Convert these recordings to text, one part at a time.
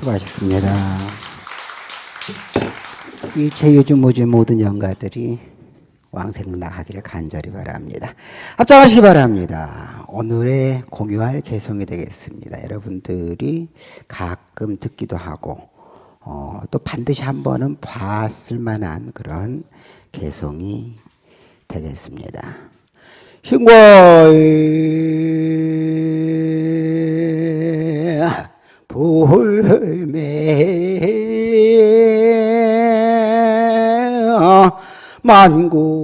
수고하셨습니다. 일체 유주무주 모든 영가들이 왕생나하기를 간절히 바랍니다. 합장하시기 바랍니다. 오늘의 공유할 개성이 되겠습니다. 여러분들이 가끔 듣기도 하고 어, 또 반드시 한 번은 봤을 만한 그런 개성이 되겠습니다. 신과의 불매 만구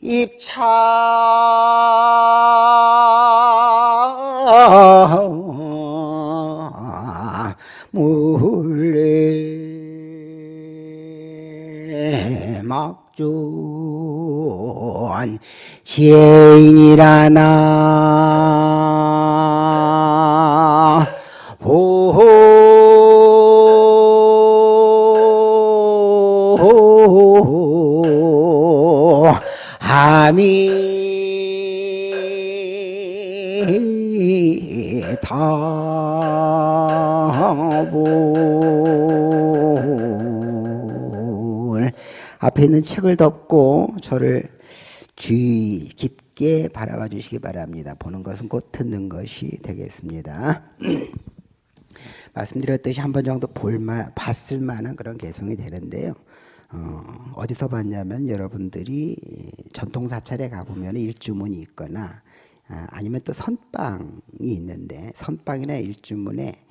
입차 막존 지인이라나. 오 아미타불 앞에 있는 책을 덮고 저를 주의 깊게 바라봐 주시기 바랍니다. 보는 것은 곧 듣는 것이 되겠습니다. 말씀드렸듯이 한 번 정도 볼만 봤을 만한 그런 개성이 되는데요. 어, 디서 봤냐면 여러분들이 전통 사찰에 가보면 일주문이 있거나 아, 아니면 또 선빵이 있는데 선빵이나 일주문에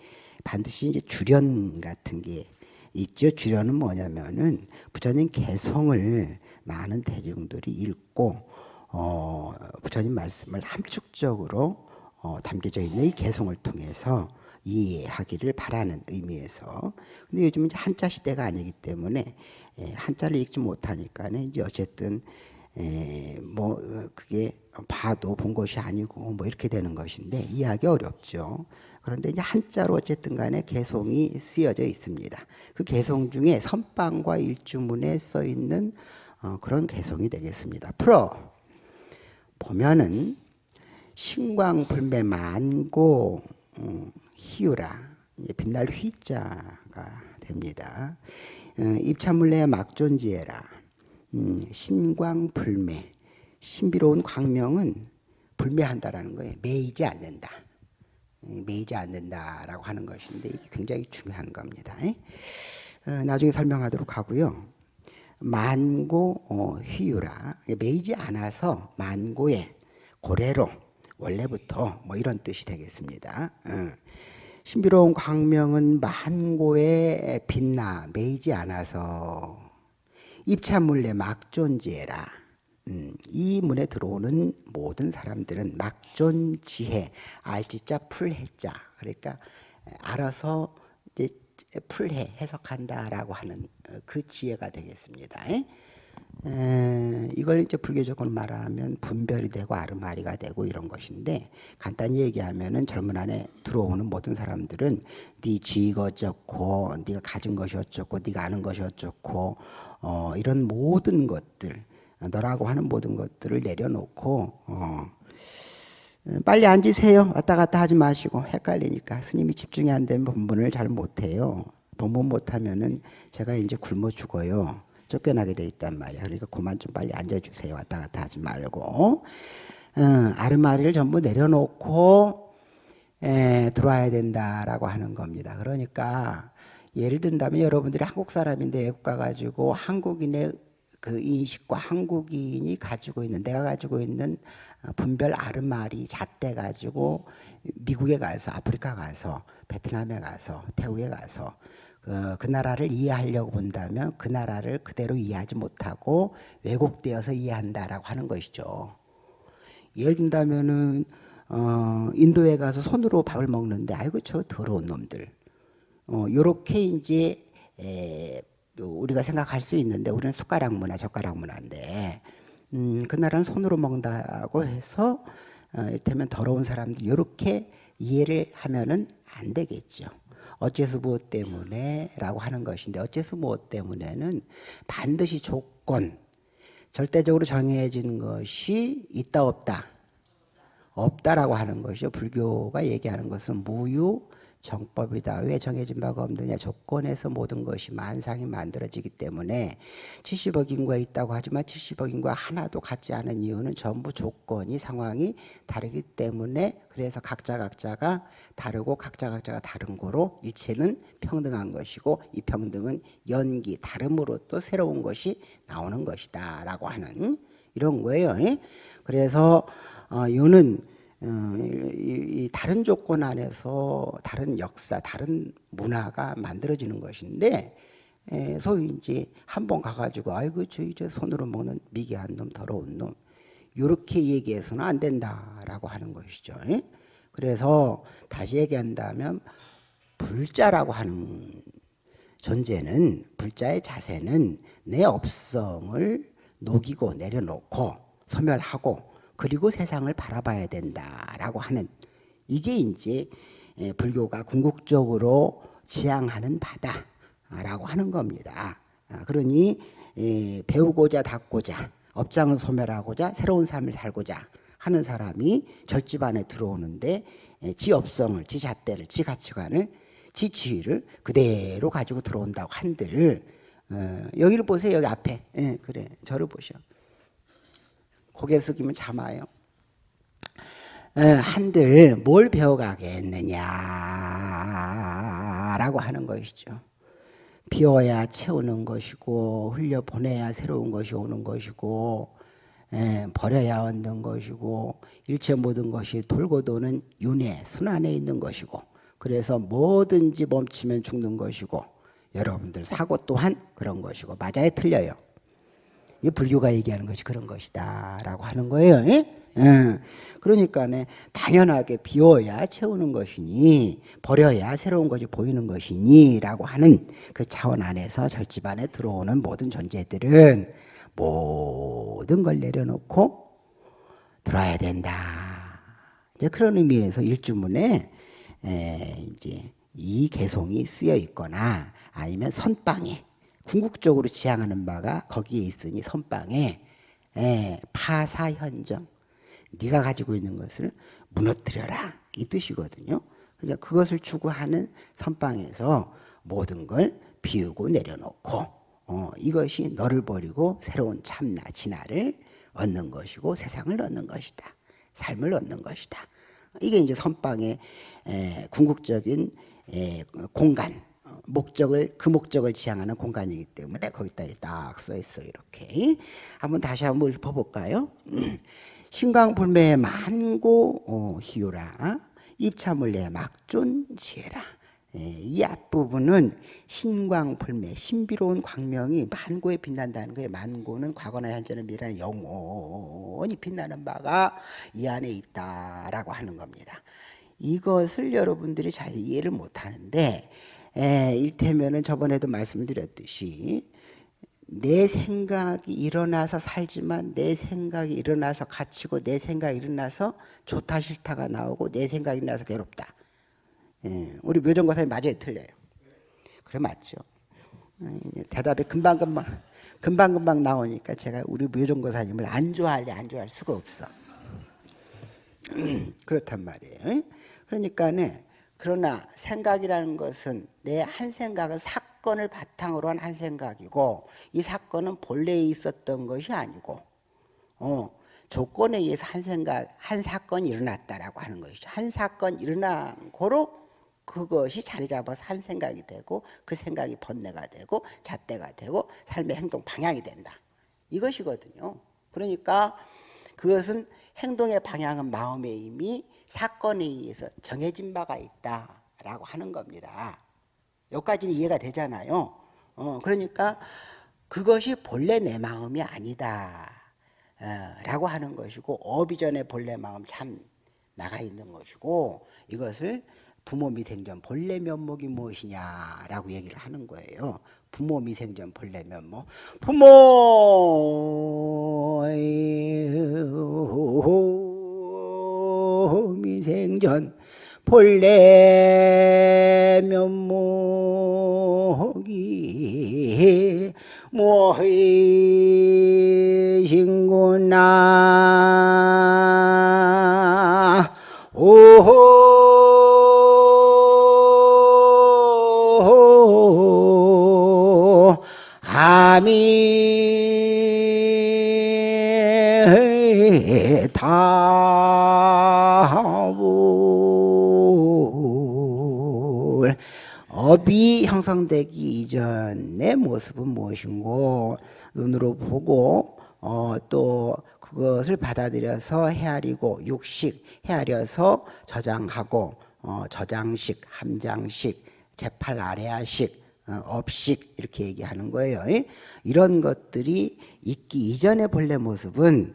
반드시 이제 주련 같은 게 있죠. 주련은 뭐냐면은 부처님 개성을 많은 대중들이 읽고 어, 부처님 말씀을 함축적으로 어, 담겨져 있는 이 개성을 통해서 이해하기를 바라는 의미에서 근데 요즘은 이제 한자 시대가 아니기 때문에 예, 한자를 읽지 못하니까 이제 어쨌든 에, 뭐 어, 그게 봐도 본 것이 아니고 뭐 이렇게 되는 것인데 이해하기 어렵죠. 그런데 이제 한자로 어쨌든 간에 개성이 쓰여져 있습니다. 그 개성 중에 선방과 일주문에 써 있는 어, 그런 개성이 되겠습니다. 풀어 보면은 신광불매 만고 음, 희유라 빛날 휘자가 됩니다. 어, 입차물레 막존지에라 음, 신광불매 신비로운 광명은 불매한다라는 거예요. 매이지 않는다. 매이지 않는다라고 하는 것인데 이게 굉장히 중요한 겁니다. 어, 나중에 설명하도록 하고요. 만고 어, 휘유라 매이지 않아서 만고의 고래로 원래부터 뭐 이런 뜻이 되겠습니다. 어. 신비로운 광명은 만고에 빛나 매이지 않아서 입찬물레 막존지해라. 음, 이 문에 들어오는 모든 사람들은 막존지해 알지자 풀해자 그러니까 알아서 풀해 해석한다라고 하는 어, 그 지혜가 되겠습니다. 에? 이걸 이제 불교적으로 말하면 분별이 되고 아르마리가 되고 이런 것인데 간단히 얘기하면은 젊은 안에 들어오는 모든 사람들은 네 지가 어쩌고 네가 가진 것이 어쩌고 네가 아는 것이 어쩌고 어, 이런 모든 것들 너라고 하는 모든 것들을 내려놓고 어, 빨리 앉으세요. 왔다 갔다 하지 마시고 헷갈리니까 스님이 집중이 안 되면 본문을 잘 못해요. 본문 못하면은 제가 이제 굶어 죽어요. 쫓겨나게 돼 있단 말이야. 그러니까 그만 좀 빨리 앉아주세요. 왔다 갔다 하지 말고. 어, 아르마리를 전부 내려놓고 에, 들어와야 된다라고 하는 겁니다. 그러니까 예를 든다면 여러분들이 한국 사람인데 외국 가가지고 한국인의 그 인식과 한국인이 가지고 있는 내가 가지고 있는 분별 아르마리 잣대 가지고 미국에 가서 아프리카 가서 베트남에 가서 태국에 가서 어, 그 나라를 이해하려고 본다면 그 나라를 그대로 이해하지 못하고 왜곡되어서 이해한다라고 하는 것이죠. 예를 든다면은 어, 인도에 가서 손으로 밥을 먹는데 아이고 저 더러운 놈들. 어, 요렇게 이제 에, 우리가 생각할 수 있는데 우리는 숟가락 문화, 젓가락 문화인데 음, 그 나라는 손으로 먹는다고 해서 어, 이를테면 더러운 사람들 이렇게 이해를 하면은 안 되겠죠. 어째서 무엇 때문에 라고 하는 것인데 어째서 무엇 때문에는 반드시 조건 절대적으로 정해진 것이 있다 없다 없다라고 하는 것이죠. 불교가 얘기하는 것은 무유 정법이다. 왜 정해진 바가 없느냐? 조건에서 모든 것이 만상이 만들어지기 때문에 70억 인구가 있다고 하지만 70억 인구가 하나도 같지 않은 이유는 전부 조건이 상황이 다르기 때문에 그래서 각자 각자가 다르고 각자 각자가 다른 거로 일체는 평등한 것이고 이 평등은 연기 다름으로 또 새로운 것이 나오는 것이다 라고 하는 이런 거예요. 그래서 어, 요는 어, 이, 이 다른 조건 안에서 다른 역사, 다른 문화가 만들어지는 것인데 에, 소위 이제 한 번 가가지고 아이고 저희 저 손으로 먹는 미개한 놈, 더러운 놈 이렇게 얘기해서는 안 된다라고 하는 것이죠. 에? 그래서 다시 얘기한다면 불자라고 하는 존재는 불자의 자세는 내 업성을 녹이고 내려놓고 소멸하고 그리고 세상을 바라봐야 된다라고 하는 이게 이제 예, 불교가 궁극적으로 지향하는 바다라고 하는 겁니다. 아, 그러니 예, 배우고자 닦고자 업장을 소멸하고자 새로운 삶을 살고자 하는 사람이 절집 안에 들어오는데 예, 지 업성을, 지 잣대를, 지 가치관을, 지 지위를 그대로 가지고 들어온다고 한들 어, 여기를 보세요. 여기 앞에. 그래. 저를 보셔. 고개 숙이면 참아요. 한들 뭘 배워가겠느냐라고 하는 것이죠. 비워야 채우는 것이고 흘려 보내야 새로운 것이 오는 것이고 에, 버려야 얻는 것이고 일체 모든 것이 돌고 도는 윤회 순환에 있는 것이고 그래서 뭐든지 멈추면 죽는 것이고 여러분들 사고 또한 그런 것이고 맞아요 틀려요 이 불교가 얘기하는 것이 그런 것이다 라고 하는 거예요 예? 예. 그러니까 네, 당연하게 비워야 채우는 것이니 버려야 새로운 것이 보이는 것이니 라고 하는 그 차원 안에서 절집 안에 들어오는 모든 존재들은 모든 걸 내려놓고 들어야 된다 이제 그런 의미에서 일주문에 에, 이제 이 개송이 쓰여 있거나 아니면 선방에 궁극적으로 지향하는 바가 거기에 있으니 선방에 예, 파사현정 네가 가지고 있는 것을 무너뜨려라 이 뜻이거든요. 그러니까 그것을 추구하는 선방에서 모든 걸 비우고 내려놓고 어, 이것이 너를 버리고 새로운 참나 진화를 얻는 것이고 세상을 얻는 것이다. 삶을 얻는 것이다. 이게 이제 선방의 에, 궁극적인 에, 공간 목적을 그 목적을 지향하는 공간이기 때문에 거기다 딱 써 있어 이렇게. 한번 다시 한번 읊어볼까요? 신광불매의 만고 어, 희유라. 입차물례 막존 지혜라. 예, 이 앞부분은 신광불매 신비로운 광명이 만고에 빛난다는 거예요. 만고는 과거나 현재는 미래는 영원히 빛나는 바가 이 안에 있다라고 하는 겁니다. 이것을 여러분들이 잘 이해를 못하는데 에, 일테면은 저번에도 말씀드렸듯이 내 생각이 일어나서 살지만 내 생각이 일어나서 갇히고 내 생각이 일어나서 좋다 싫다가 나오고 내 생각이 일어나서 괴롭다. 예, 우리 묘정거사님 맞아요 틀려요? 그래 맞죠. 대답이 금방금방 금방금방 나오니까 제가 우리 묘정거사님을 안 좋아할래 안 좋아할 수가 없어. 그렇단 말이에요. 그러니까는 그러나 생각이라는 것은 내 한 생각은 사건을 바탕으로 한 한 생각이고 이 사건은 본래에 있었던 것이 아니고 어, 조건에 의해서 한 생각, 한 사건이 일어났다라고 하는 것이죠. 한 사건 일어난 거로 그것이 자리 잡아서 한 생각이 되고 그 생각이 번뇌가 되고 잣대가 되고 삶의 행동 방향이 된다. 이것이거든요. 그러니까 그것은 행동의 방향은 마음의 이미 사건에 의해서 정해진 바가 있다라고 하는 겁니다. 여기까지는 이해가 되잖아요. 어, 그러니까 그것이 본래 내 마음이 아니다. 어, 라고 하는 것이고 어비전의 본래 마음 참 나가 있는 것이고 이것을 부모 미생전 본래 면목이 무엇이냐라고 얘기를 하는 거예요. 부모 미생전 본래 면목. 부모 미 생전 본래 면목이 모이신구나? 오호. 아미타 업이 형성되기 이전의 모습은 무엇인고 눈으로 보고 어, 또 그것을 받아들여서 헤아리고 육식 헤아려서 저장하고 어, 저장식, 함장식, 재팔 아래아식, 어, 업식 이렇게 얘기하는 거예요. 이런 것들이 있기 이전의 본래 모습은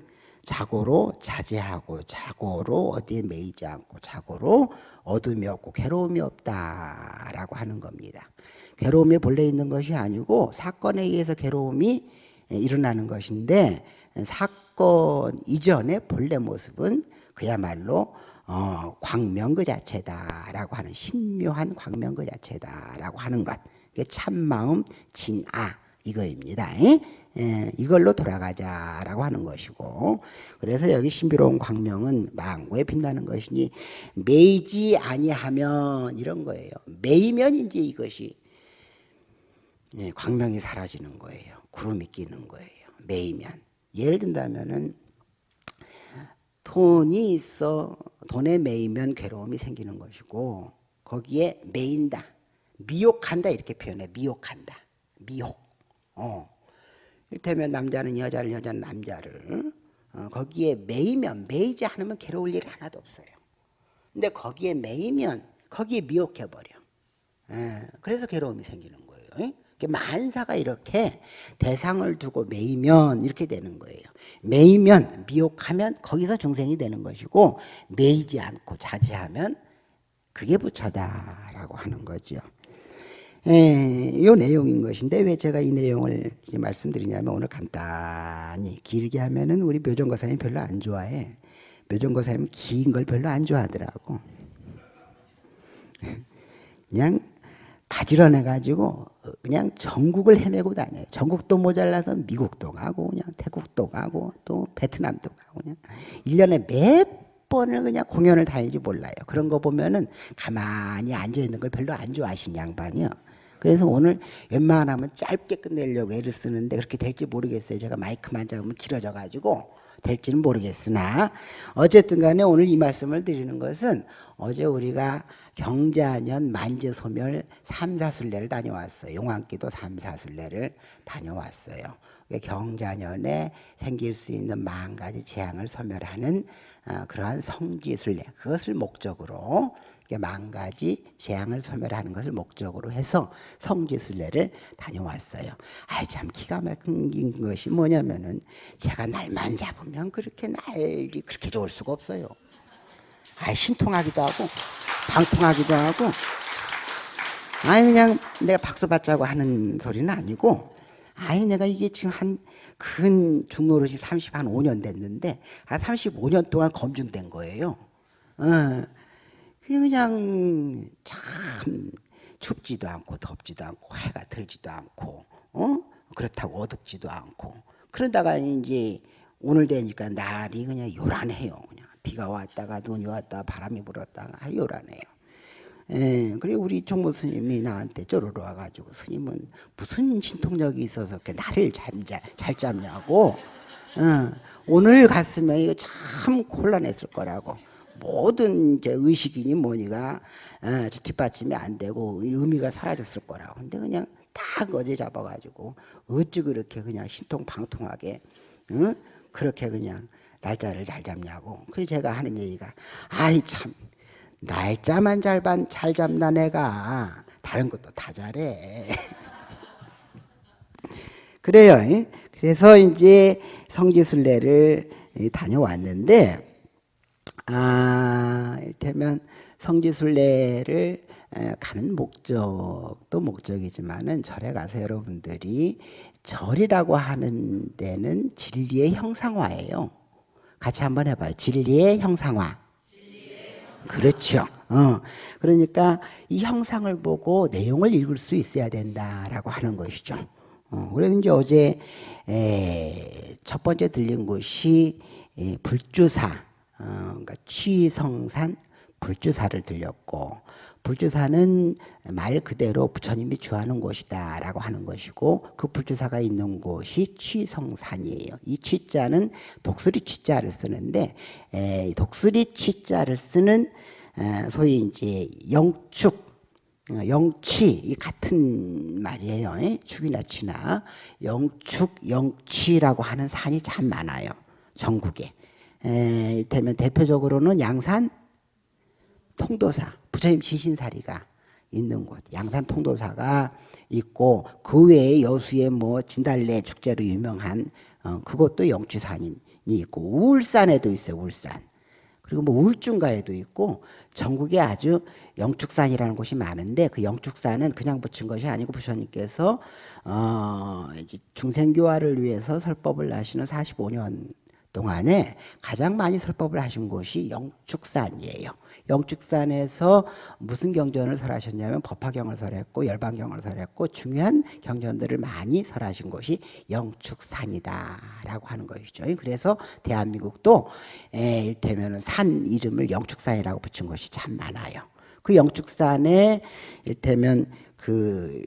자고로 자제하고 자고로 어디에 매이지 않고 자고로 어둠이 없고 괴로움이 없다라고 하는 겁니다. 괴로움이 본래 있는 것이 아니고 사건에 의해서 괴로움이 일어나는 것인데 사건 이전의 본래 모습은 그야말로 어, 광명 그 자체다라고 하는 신묘한 광명 그 자체다라고 하는 것. 참마음 진아 이거입니다. 예, 이걸로 돌아가자라고 하는 것이고 그래서 여기 신비로운 광명은 망고에 빛나는 것이니 매이지 아니하면 이런 거예요. 매이면 이제 이것이 예, 광명이 사라지는 거예요. 구름이 끼는 거예요. 매이면 예를 든다면은 돈이 있어 돈에 매이면 괴로움이 생기는 것이고 거기에 매인다 미혹한다 이렇게 표현해 미혹한다 미혹 어. 이를테면 남자는 여자를 여자는 남자를 어, 거기에 매이면 매이지 않으면 괴로울 일이 하나도 없어요. 근데 거기에 매이면 거기에 미혹해버려. 예, 그래서 괴로움이 생기는 거예요. 만사가 이렇게 대상을 두고 매이면 이렇게 되는 거예요. 매이면 미혹하면 거기서 중생이 되는 것이고 매이지 않고 자제하면 그게 부처다라고 하는 거죠. 예, 이 내용인 것인데 왜 제가 이 내용을 말씀드리냐면 오늘 간단히 길게 하면은 우리 묘정거사님 별로 안 좋아해. 묘정거사님 긴 걸 별로 안 좋아하더라고. 그냥 가지런해 가지고 그냥 전국을 헤매고 다녀요. 전국도 모자라서 미국도 가고 그냥 태국도 가고 또 베트남도 가고 그냥 1년에 몇 번을 그냥 공연을 다니지 몰라요. 그런 거 보면은 가만히 앉아 있는 걸 별로 안 좋아하시는 양반이요. 그래서 오늘 웬만하면 짧게 끝내려고 애를 쓰는데 그렇게 될지 모르겠어요. 제가 마이크만 잡으면 길어져 가지고 될지는 모르겠으나 어쨌든 간에 오늘 이 말씀을 드리는 것은 어제 우리가 경자년 만재소멸 삼사순례를 다녀왔어요. 용왕기도 삼사순례를 다녀왔어요. 경자년에 생길 수 있는 만 가지 재앙을 소멸하는 어, 그러한 성지순례 그것을 목적으로 만 가지 재앙을 소멸하는 것을 목적으로 해서 성지순례를 다녀왔어요. 아, 참 기가 막힌 것이 뭐냐면은 제가 날만 잡으면 그렇게 날이 그렇게 좋을 수가 없어요. 아, 신통하기도 하고 방통하기도 하고 아니 그냥 내가 박수 받자고 하는 소리는 아니고 아니 내가 이게 지금 한근 중노릇이 30, 한 5년 됐는데 한 35년 동안 검증된 거예요. 어, 그냥 참 춥지도 않고 덥지도 않고 해가 들지도 않고 어? 그렇다고 어둡지도 않고 그러다가 이제 오늘 되니까 날이 그냥 요란해요. 그냥 비가 왔다가 눈이 왔다 바람이 불었다가 요란해요. 예, 그리고 우리 총무 스님이 나한테 쪼르르 와가지고 스님은 무슨 신통력이 있어서 이렇게 나를 잠자, 잘 잡냐고. 어, 오늘 갔으면 이거 참 곤란했을 거라고. 모든 의식이니 뭐니가 어, 뒷받침이 안 되고 의미가 사라졌을 거라고. 근데 그냥 딱 어제 잡아가지고 어찌 그렇게 그냥 신통방통하게 응? 그렇게 그냥 날짜를 잘 잡냐고. 그래서 제가 하는 얘기가 아이 참 날짜만 잘, 반, 잘 잡나 내가 다른 것도 다 잘해. 그래요. 그래서 이제 성지순례를 다녀왔는데 아, 이를테면 성지순례를 가는 목적도 목적이지만은 절에 가서 여러분들이 절이라고 하는 데는 진리의 형상화예요. 같이 한번 해봐요. 진리의 형상화. 그렇죠. 어. 그러니까 이 형상을 보고 내용을 읽을 수 있어야 된다라고 하는 것이죠. 어, 그래서 이제 어제 에, 첫 번째 들린 곳이 에, 불주사, 어, 그러니까 취성산 불주사를 들렸고 불주사는 말 그대로 부처님이 주하는 곳이다 라고 하는 것이고 그 불주사가 있는 곳이 취성산이에요. 이 취자는 독수리 취자를 쓰는데 에, 독수리 취자를 쓰는 에, 소위 이제 영축 어, 영취 같은 말이에요. 축이나 취나 영축, 영취라고 하는 산이 참 많아요. 전국에. 에, 이를테면 대표적으로는 양산 통도사, 부처님 지신사리가 있는 곳, 양산 통도사가 있고 그 외에 여수에 뭐 진달래 축제로 유명한 어, 그것도 영취산이 있고 울산에도 있어요. 울산. 그리고 뭐 울중가에도 있고 전국에 아주 영축산이라는 곳이 많은데 그 영축산은 그냥 붙인 것이 아니고 부처님께서 어 이제 중생교화를 위해서 설법을 하시는 45년 동안에 가장 많이 설법을 하신 곳이 영축산이에요. 영축산에서 무슨 경전을 설하셨냐면 법화경을 설했고 열반경을 설했고 중요한 경전들을 많이 설하신 곳이 영축산이다라고 하는 것이죠. 그래서 대한민국도 에, 일테면 산 이름을 영축산이라고 붙인 곳이 참 많아요. 그 영축산에 일테면 그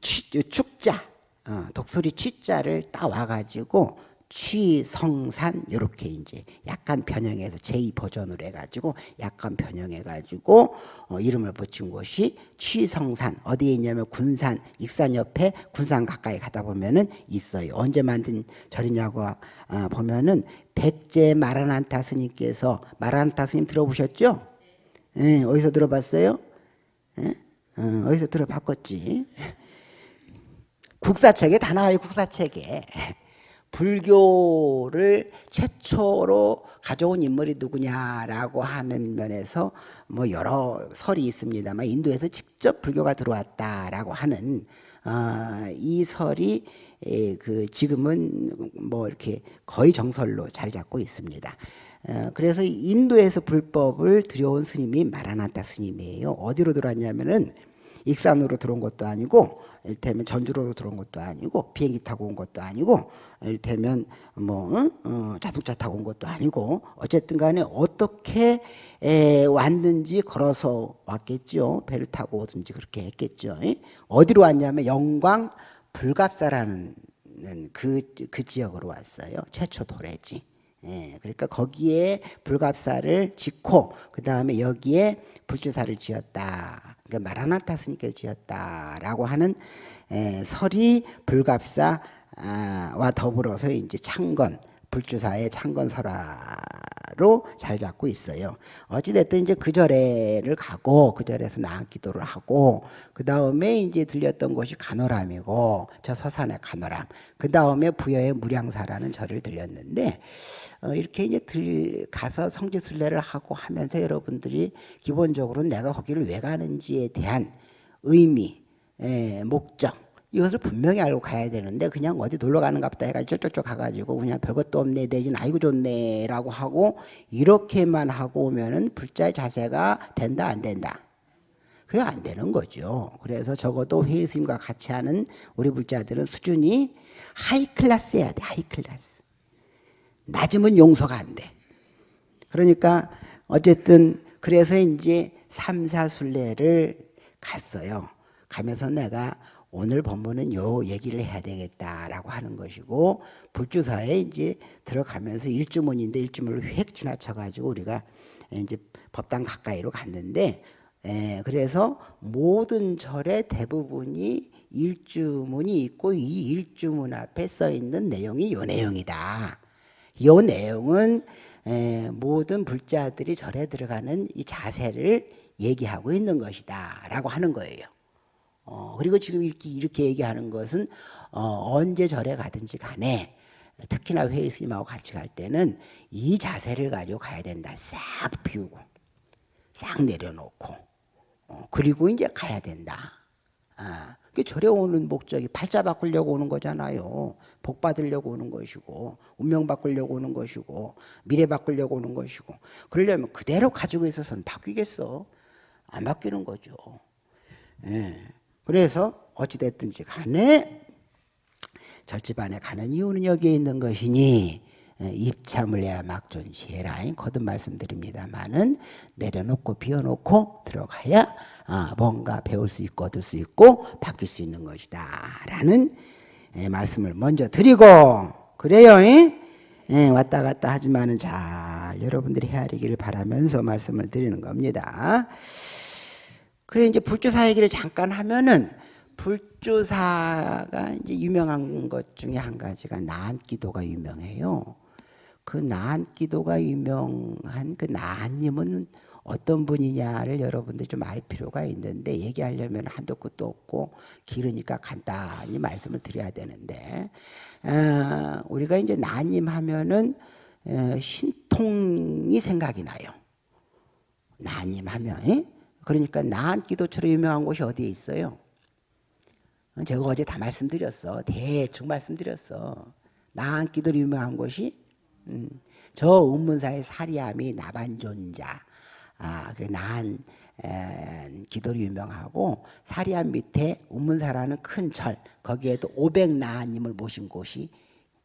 축자 어, 독수리 취자를 따와가지고 취성산 이렇게 이제 약간 변형해서 제2 버전으로 해가지고 약간 변형해가지고 어, 이름을 붙인 곳이 취성산 어디에 있냐면 군산 익산 옆에 군산 가까이 가다 보면은 있어요. 언제 만든 절이냐고 어, 보면은 백제 마라난타 스님께서 마라난타 스님 들어보셨죠? 예, 어디서 들어봤어요? 예? 어, 어디서 들어봤겠지? 국사책에 다 나와요. 국사책에. 불교를 최초로 가져온 인물이 누구냐라고 하는 면에서 뭐 여러 설이 있습니다만 인도에서 직접 불교가 들어왔다라고 하는 어, 이 설이 에, 그 지금은 뭐 이렇게 거의 정설로 자리 잡고 있습니다. 어, 그래서 인도에서 불법을 들여온 스님이 마라나타 스님이에요. 어디로 들어왔냐면은 익산으로 들어온 것도 아니고 일테면 전주로 들어온 것도 아니고 비행기 타고 온 것도 아니고 일테면 뭐 응? 어, 자동차 타고 온 것도 아니고 어쨌든 간에 어떻게 에, 왔는지 걸어서 왔겠죠. 배를 타고 오든지 그렇게 했겠죠. 어디로 왔냐면 영광 불갑사라는 그, 그 지역으로 왔어요. 최초 도래지 예, 그러니까 거기에 불갑사를 짓고 그 다음에 여기에 불주사를 지었다. 그러니까 마라나타 스님께서 지었다라고 하는 에, 설이 불갑사와 더불어서 이제 창건 불주사의 창건설화 로 잘 잡고 있어요. 어찌됐든 이제 그 절에를 가고 그 절에서 나악 기도를 하고 그 다음에 이제 들렸던 곳이 간호람이고 저 서산의 간호람 그 다음에 부여의 무량사라는 절을 들렸는데 어, 이렇게 이제 들 가서 성지순례를 하고 하면서 여러분들이 기본적으로 내가 거기를 왜 가는지에 대한 의미, 에, 목적 이것을 분명히 알고 가야 되는데 그냥 어디 놀러 가는가 보다 해가지고 쪽쪽쪽 가가지고 그냥 별것도 없네 내진 아이고 좋네 라고 하고 이렇게만 하고 오면은 불자의 자세가 된다 안 된다? 그게 안 되는 거죠. 그래서 적어도 회의 스님과 같이 하는 우리 불자들은 수준이 high class여야 돼 high class. 낮으면 용서가 안 돼. 그러니까 어쨌든 그래서 이제 삼사순례를 갔어요. 가면서 내가 오늘 법문은 요 얘기를 해야 되겠다라고 하는 것이고 불주사에 이제 들어가면서 일주문인데 일주문을 휙 지나쳐가지고 우리가 이제 법당 가까이로 갔는데 에, 그래서 모든 절의 대부분이 일주문이 있고 이 일주문 앞에 써 있는 내용이 요 내용이다. 요 내용은 에, 모든 불자들이 절에 들어가는 이 자세를 얘기하고 있는 것이다 라고 하는 거예요. 어, 그리고 지금 이렇게, 이렇게 얘기하는 것은 어, 언제 절에 가든지 간에 특히나 회의 스님하고 같이 갈 때는 이 자세를 가지고 가야 된다. 싹 비우고 싹 내려놓고 어, 그리고 이제 가야 된다. 아, 그 절에 오는 목적이 팔자 바꾸려고 오는 거잖아요. 복 받으려고 오는 것이고 운명 바꾸려고 오는 것이고 미래 바꾸려고 오는 것이고 그러려면 그대로 가지고 있어서는 바뀌겠어? 안 바뀌는 거죠. 예. 그래서 어찌됐든지 간에 절집안에 가는 이유는 여기에 있는 것이니 입참을 해야 막존시해라 거듭 말씀드립니다만은 내려놓고 비워놓고 들어가야 아, 뭔가 배울 수 있고 얻을 수 있고 바뀔 수 있는 것이다 라는 말씀을 먼저 드리고 그래요 왔다 갔다 하지만은 잘 여러분들이 헤아리기를 바라면서 말씀을 드리는 겁니다 그래 이제 불조사 얘기를 잠깐 하면은 불조사가 이제 유명한 것 중에 한 가지가 나한기도가 유명해요. 그 나한기도가 유명한 그 나한님은 어떤 분이냐를 여러분들 좀 알 필요가 있는데 얘기하려면 한도 끝도 없고 길으니까 간단히 말씀을 드려야 되는데 어, 우리가 이제 나님 하면은 어, 신통이 생각이 나요. 나님 하면 에? 그러니까 나한 기도처럼 유명한 곳이 어디에 있어요? 제가 어제 다 말씀드렸어. 대충 말씀드렸어. 나한 기도로 유명한 곳이 음, 저 운문사의 사리함이 나반존자 아, 그 나한 기도로 유명하고 사리함 밑에 운문사라는 큰 절 거기에도 500나한님을 모신 곳이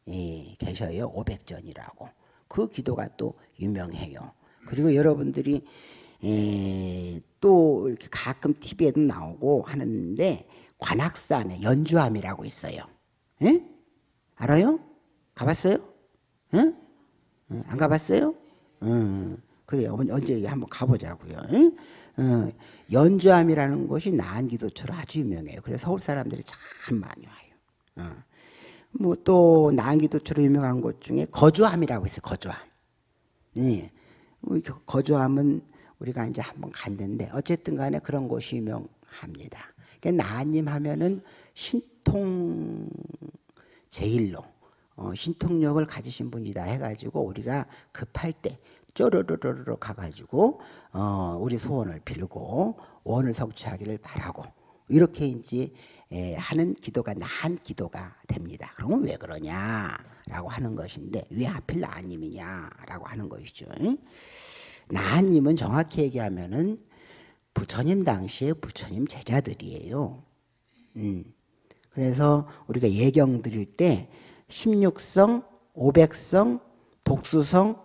예, 계셔요. 500전이라고. 그 기도가 또 유명해요. 그리고 여러분들이 에, 또 이렇게 가끔 TV에도 나오고 하는데 관악산에 연주함이라고 있어요. 에? 알아요? 가봤어요? 에? 안 가봤어요? 어, 그래요. 언제 한번 가보자고요. 어, 연주함이라는 곳이 나기도처로 아주 유명해요. 그래서 서울 사람들이 참 많이 와요. 어. 뭐또 나기도처로 유명한 곳 중에 거주함이라고 있어요. 거주함. 네. 거주함은 우리가 이제 한번 갔는데 어쨌든 간에 그런 곳이 유명합니다. 그러니까 나님 하면은 신통 제일로 어, 신통력을 가지신 분이다 해가지고 우리가 급할 때 쪼르르르르 가가지고 어, 우리 소원을 빌고 원을 성취하기를 바라고 이렇게 이제 에, 하는 기도가 나한 기도가 됩니다. 그러면 왜 그러냐라고 하는 것인데 왜 하필 나님이냐라고 하는 것이죠. 나님은 정확히 얘기하면은 부처님 당시에 부처님 제자들이에요. 음. 그래서 우리가 예경 드릴 때 16성, 500성, 독수성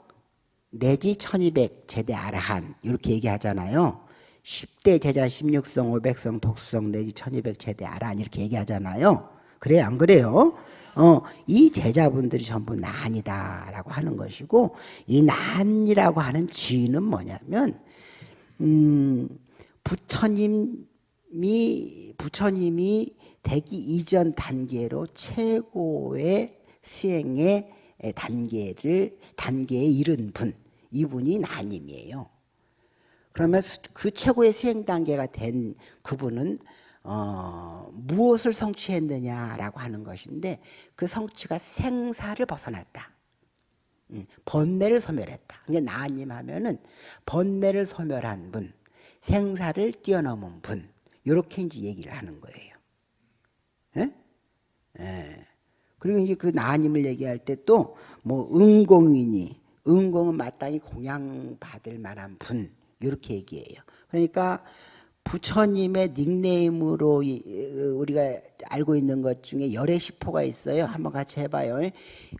내지 1200 제대 아라한 이렇게 얘기하잖아요. 10대 제자 16성, 500성, 독수성 내지 1200 제대 아라한 이렇게 얘기하잖아요. 그래요? 안 그래요? 어, 이 제자분들이 전부 난이다라고 하는 것이고 이 난이라고 하는 지는 뭐냐면 음, 부처님이 부처님이 되기 이전 단계로 최고의 수행의 단계를 단계에 이른 분 이분이 나님이에요. 그러면 그 최고의 수행 단계가 된 그분은 어, 무엇을 성취했느냐라고 하는 것인데 그 성취가 생사를 벗어났다. 음, 번뇌를 소멸했다. 이제 나님 하면은 번뇌를 소멸한 분, 생사를 뛰어넘은 분, 이렇게 이제 얘기를 하는 거예요. 예? 예. 그리고 이제 그 나님을 얘기할 때 또뭐 은공이니 은공은 마땅히 공양받을 만한 분 이렇게 얘기해요. 그러니까 부처님의 닉네임으로 우리가 알고 있는 것 중에 열의 시포가 있어요. 한번 같이 해봐요.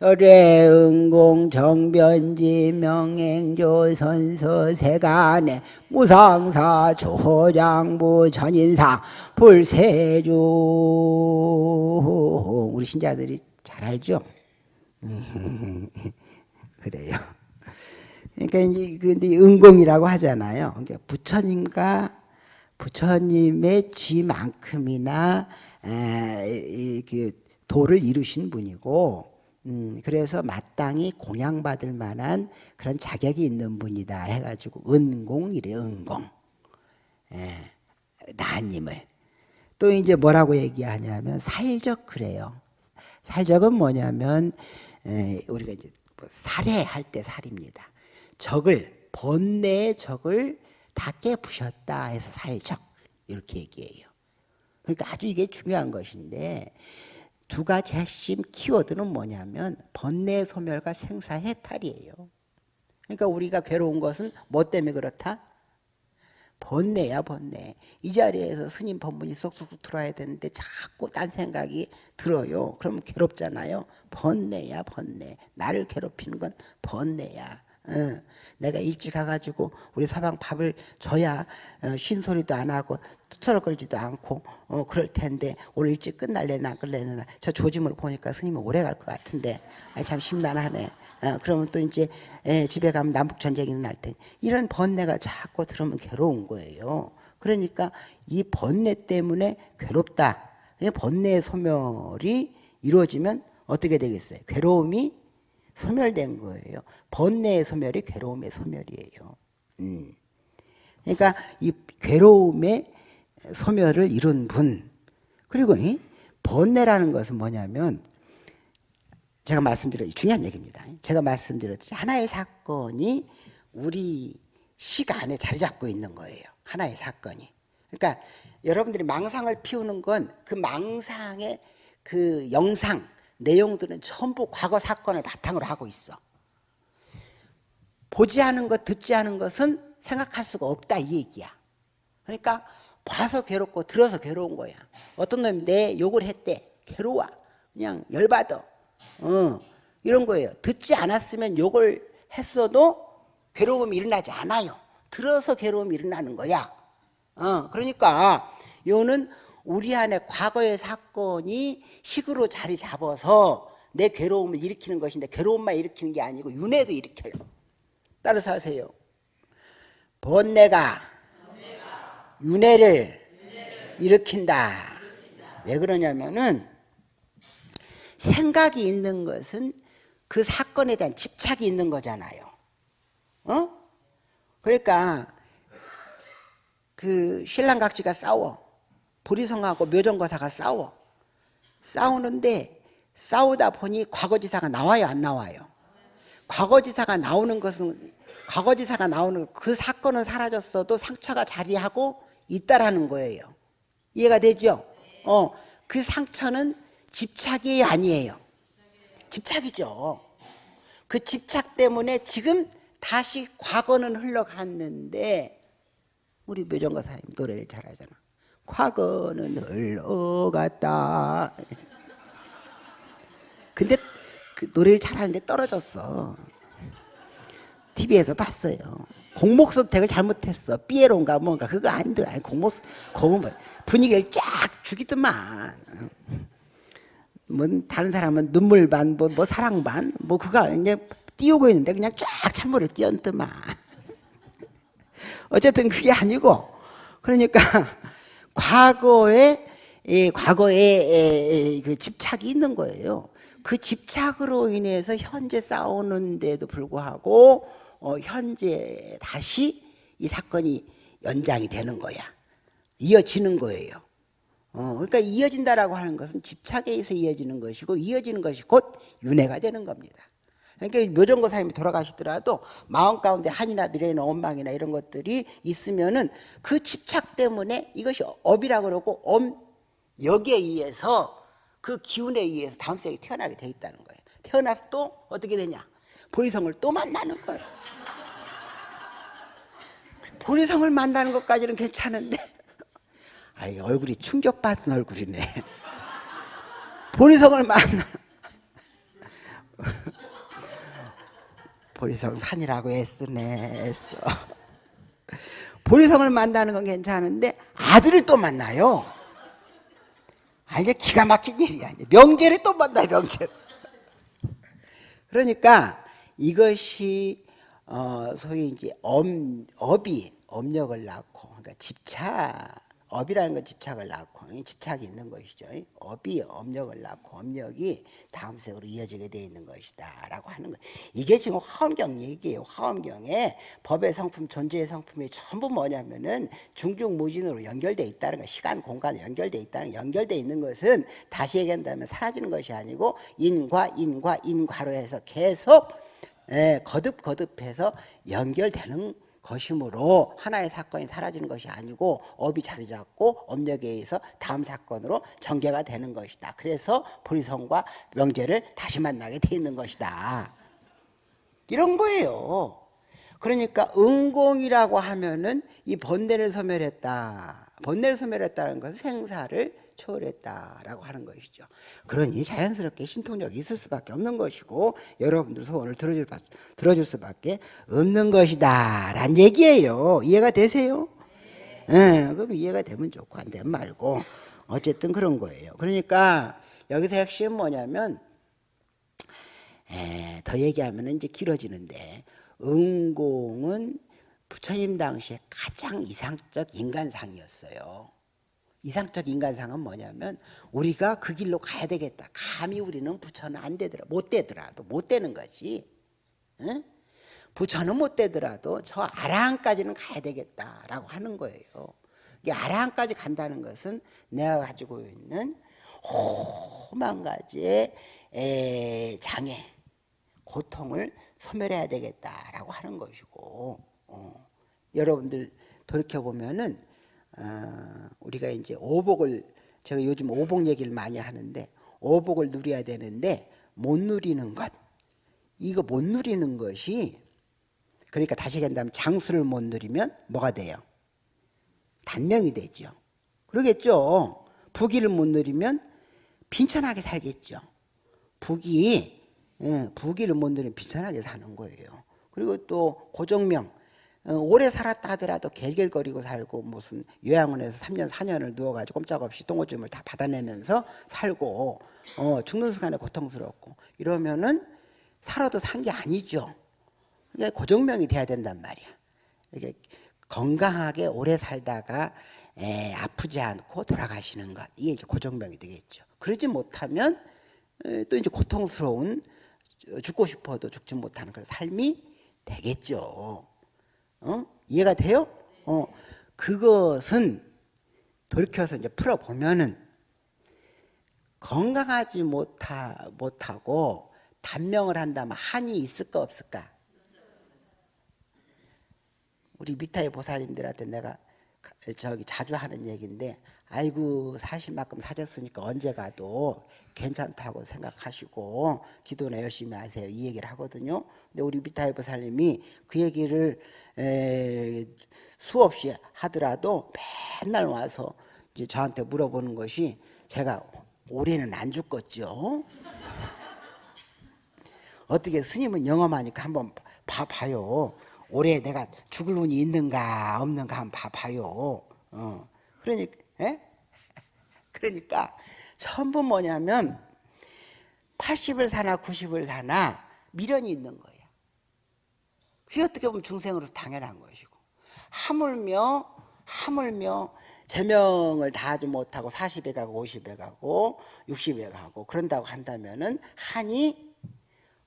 열의 응공 정변지 명행조 선서 세간에 무상사 조장부 전인상 불세주 우리 신자들이 잘 알죠? 그래요. 그러니까 이제 근데 응공이라고 하잖아요. 그러니까 부처님과 부처님의 쥐만큼이나 그 도를 이루신 분이고 음, 그래서 마땅히 공양받을 만한 그런 자격이 있는 분이다 해가지고 은공이래 은공. 에, 나님을. 또 이제 뭐라고 얘기하냐면 살적 그래요. 살적은 뭐냐면 에, 우리가 이제 뭐 살해할 때 살입니다. 적을 번뇌의 적을 다 깨부셨다 해서 살적 이렇게 얘기해요. 그러니까 아주 이게 중요한 것인데 두 가지 핵심 키워드는 뭐냐면 번뇌 소멸과 생사 해탈이에요. 그러니까 우리가 괴로운 것은 뭐 때문에 그렇다? 번뇌야 번뇌. 이 자리에서 스님 법문이 쏙쏙 들어야 되는데 자꾸 딴 생각이 들어요. 그러면 괴롭잖아요. 번뇌야 번뇌. 나를 괴롭히는 건 번뇌야. 어, 내가 일찍 가가지고 우리 사방 밥을 줘야 어, 쉰소리도 안 하고 투철거리지도 않고 어, 그럴 텐데 오늘 일찍 끝날래나 끌래나 저 조짐을 보니까 스님은 오래 갈 것 같은데 아이, 참 심란하네. 어, 그러면 또 이제 에, 집에 가면 남북 전쟁이 날때 이런 번뇌가 자꾸 들으면 괴로운 거예요. 그러니까 이 번뇌 때문에 괴롭다. 번뇌의 소멸이 이루어지면 어떻게 되겠어요? 괴로움이 소멸된 거예요. 번뇌의 소멸이 괴로움의 소멸이에요. 음. 그러니까 이 괴로움의 소멸을 이룬 분 그리고 이 번뇌라는 것은 뭐냐면 제가 말씀드렸 중요한 얘기입니다. 제가 말씀드렸듯이 하나의 사건이 우리 시간에 자리 잡고 있는 거예요. 하나의 사건이. 그러니까 여러분들이 망상을 피우는 건 그 망상의 그 영상 내용들은 전부 과거 사건을 바탕으로 하고 있어. 보지 않은 것, 듣지 않은 것은 생각할 수가 없다 이 얘기야. 그러니까 봐서 괴롭고 들어서 괴로운 거야. 어떤 놈이 내 욕을 했대. 괴로워. 그냥 열받아. 어, 이런 거예요. 듣지 않았으면 욕을 했어도 괴로움이 일어나지 않아요. 들어서 괴로움이 일어나는 거야. 어, 그러니까 요는 우리 안에 과거의 사건이 식으로 자리 잡아서 내 괴로움을 일으키는 것인데 괴로움만 일으키는 게 아니고 윤회도 일으켜요. 따라서 하세요. 번뇌가 윤회를 일으킨다. 왜 그러냐면은 생각이 있는 것은 그 사건에 대한 집착이 있는 거잖아요. 어? 그러니까 그 신랑각지가 싸워. 보리성하고 묘정거사가 싸워. 싸우는데 싸우다 보니 과거지사가 나와요 안 나와요? 과거지사가 나오는 것은 과거지사가 나오는 그 사건은 사라졌어도 상처가 자리하고 있다라는 거예요. 이해가 되죠? 어, 그 상처는 집착이 아니에요. 집착이죠. 그 집착 때문에 지금 다시 과거는 흘러갔는데 우리 묘정거사님 노래를 잘하잖아. 과거는 흘러갔다. 근데 그 노래를 잘하는데 떨어졌어. TV에서 봤어요. 공목 선택을 잘못했어. 삐에로인가 뭔가 그거 아닌데 아니 공목 공목 분위기를 쫙 죽이더만. 뭐 다른 사람은 눈물 반, 뭐, 뭐 사랑 반, 뭐 그거 이제 띄우고 있는데 그냥 쫙 찬물을 띄얹더만. 어쨌든 그게 아니고 그러니까 과거에 예, 과거에 그 집착이 있는 거예요. 그 집착으로 인해서 현재 싸우는데도 불구하고 어, 현재 다시 이 사건이 연장이 되는 거야. 이어지는 거예요. 어, 그러니까 이어진다라고 하는 것은 집착에 의해서 이어지는 것이고 이어지는 것이 곧 윤회가 되는 겁니다. 그러니까 묘정고 사님이 돌아가시더라도 마음 가운데 한이나 미래나 원망이나 이런 것들이 있으면은 그 집착 때문에 이것이 업이라 그러고 엄 여기에 의해서 그 기운에 의해서 다음 생에 태어나게 돼 있다는 거예요. 태어나서 또 어떻게 되냐? 보리성을 또 만나는 거예요. 보리성을 만나는 것까지는 괜찮은데 아이 얼굴이 충격받은 얼굴이네. 보리성을 만나 보리성 산이라고 애쓰네 애써. 보리성을 만나는 건 괜찮은데 아들을 또 만나요. 아 이게 기가 막힌 일이야 명제를 또 만나요 명제. 그러니까 이것이 어 소위 이제 엄, 업이 업력을 낳고 그러니까 집착 업이라는 건 집착을 낳고 집착이 있는 것이죠. 업이 업력을 낳고 업력이 다음 세으로 이어지게 되어 있는 것이다 라고 하는 거예요. 이게 지금 화엄경 얘기예요. 화엄경에 법의 성품, 존재의 성품이 전부 뭐냐면은 중중무진으로 연결되어 있다는 거 시간, 공간 연결되어 있다는 연결되어 있는 것은 다시 얘기한다면 사라지는 것이 아니고 인과 인과 인과로 해서 계속 예, 거듭거듭해서 연결되는 것이므로 하나의 사건이 사라지는 것이 아니고 업이 자리 잡고 업력에 의해서 다음 사건으로 전개가 되는 것이다. 그래서 보리성과 명제를 다시 만나게 돼 있는 것이다. 이런 거예요. 그러니까 은공이라고 하면은 이 번뇌를 소멸했다. 번뇌를 소멸했다는 것은 생사를 초월했다라고 하는 것이죠. 그러니 자연스럽게 신통력이 있을 수밖에 없는 것이고 여러분들 소원을 들어줄, 들어줄 수밖에 없는 것이다 란 얘기예요. 이해가 되세요? 네. 그럼 이해가 되면 좋고 안 되면 말고 어쨌든 그런 거예요. 그러니까 여기서 핵심은 뭐냐면 에, 더 얘기하면 이제 길어지는데 은공은 부처님 당시에 가장 이상적 인간상이었어요. 이상적 인간상은 뭐냐면 우리가 그 길로 가야 되겠다. 감히 우리는 부처는 안 되더라. 못 되더라도 못 되는 거지. 응? 부처는 못 되더라도 저 아라한까지는 가야 되겠다라고 하는 거예요. 이 아라한까지 간다는 것은 내가 가지고 있는 험한 가지의 장애, 고통을 소멸해야 되겠다라고 하는 것이고 어. 여러분들 돌이켜 보면은 어, 우리가 이제 오복을 제가 요즘 오복 얘기를 많이 하는데 오복을 누려야 되는데 못 누리는 것 이거 못 누리는 것이 그러니까 다시 얘기한다면 장수를 못 누리면 뭐가 돼요? 단명이 되죠. 그러겠죠. 부귀를 못 누리면 빈천하게 살겠죠. 부귀, 예, 부귀를 못 누리면 빈천하게 사는 거예요. 그리고 또 고정명, 어, 오래 살았다 하더라도 갤갤거리고 살고 무슨 요양원에서 3년 4년을 누워가지고 꼼짝없이 똥오줌을 다 받아내면서 살고 어, 죽는 순간에 고통스럽고 이러면은 살아도 산 게 아니죠. 이게 고정명이 돼야 된단 말이야. 이렇게 건강하게 오래 살다가 에, 아프지 않고 돌아가시는 것 이게 이제 고정명이 되겠죠. 그러지 못하면 에, 또 이제 고통스러운 죽고 싶어도 죽지 못하는 그런 삶이 되겠죠. 어? 이해가 돼요? 어, 그것은 돌이켜서 이제 풀어보면은 건강하지 못하, 못하고 단명을 한다면 한이 있을까 없을까? 우리 미타의 보살님들한테 내가 저기 자주 하는 얘기인데 아이고 사실 만큼 사셨으니까 언제 가도 괜찮다고 생각하시고 기도나 열심히 하세요 이 얘기를 하거든요 근데 우리 미타의 보살님이 그 얘기를 에, 수없이 하더라도 맨날 와서 이제 저한테 물어보는 것이 제가 올해는 안 죽겠죠 어떻게 스님은 영험하니까 한번 봐봐요 올해 내가 죽을 운이 있는가 없는가 한번 봐봐요. 어. 그러니까, 에? 그러니까 전부 뭐냐면 80을 사나 90을 사나 미련이 있는 거예요. 그게 어떻게 보면 중생으로서 당연한 것이고 하물며 하물며 제명을 다 하지 못하고 40에 가고 50에 가고 60에 가고 그런다고 한다면은 한이